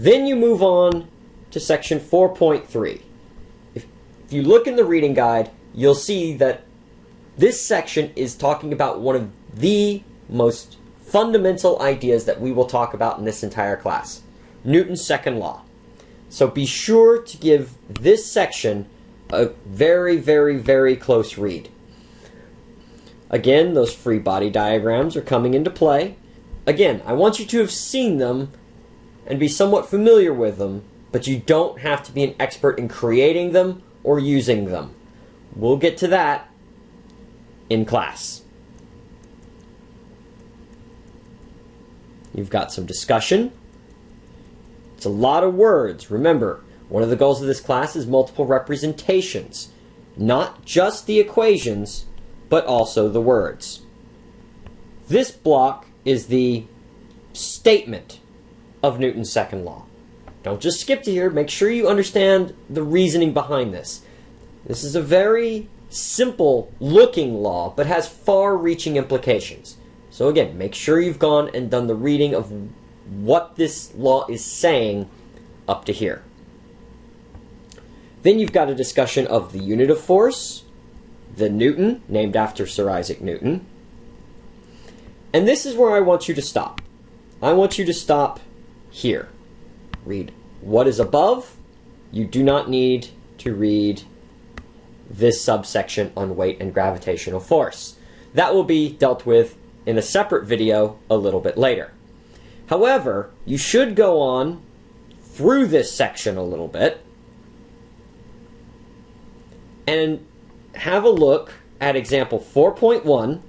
Then you move on to section 4.3. If, if you look in the reading guide, you'll see that this section is talking about one of the most fundamental ideas that we will talk about in this entire class Newton's second law. So be sure to give this section a very, very, very close read. Again, those free body diagrams are coming into play. Again, I want you to have seen them and be somewhat familiar with them, but you don't have to be an expert in creating them or using them. We'll get to that in class. You've got some discussion. It's a lot of words. Remember, one of the goals of this class is multiple representations. Not just the equations, but also the words. This block is the statement of Newton's second law. Don't just skip to here. Make sure you understand the reasoning behind this. This is a very simple looking law, but has far reaching implications. So again, make sure you've gone and done the reading of what this law is saying up to here. Then you've got a discussion of the unit of force, the Newton, named after Sir Isaac Newton. And this is where I want you to stop. I want you to stop here. Read what is above. You do not need to read this subsection on weight and gravitational force. That will be dealt with in a separate video a little bit later. However, you should go on through this section a little bit and have a look at example 4.1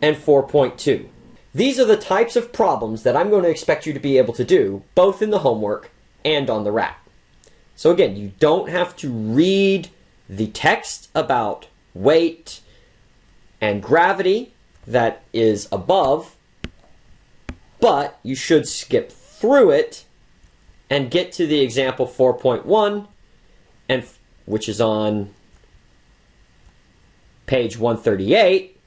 and 4.2. These are the types of problems that I'm going to expect you to be able to do, both in the homework and on the RAT. So again, you don't have to read the text about weight and gravity that is above, but you should skip through it and get to the example 4.1 and which is on page 138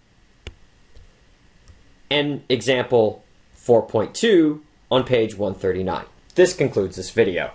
and example 4.2 on page 139. This concludes this video.